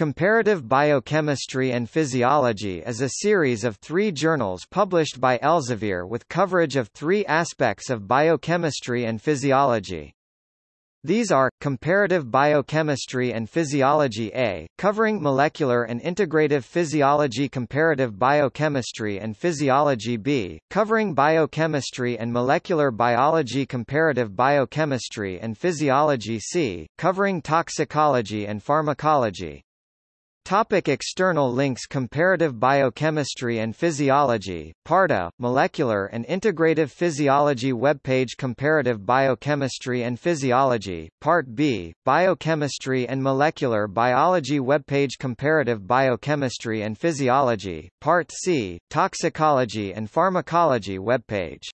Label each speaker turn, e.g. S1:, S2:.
S1: Comparative Biochemistry and Physiology is a series of three journals published by Elsevier with coverage of three aspects of biochemistry and physiology. These are, Comparative Biochemistry and Physiology A, covering molecular and integrative physiology Comparative Biochemistry and Physiology B, covering biochemistry and molecular biology Comparative Biochemistry and Physiology C, covering toxicology and pharmacology. Topic external links Comparative Biochemistry and Physiology, Part A, Molecular and Integrative Physiology. Webpage Comparative Biochemistry and Physiology, Part B, Biochemistry and Molecular Biology. Webpage Comparative Biochemistry and Physiology, Part C, Toxicology and Pharmacology. Webpage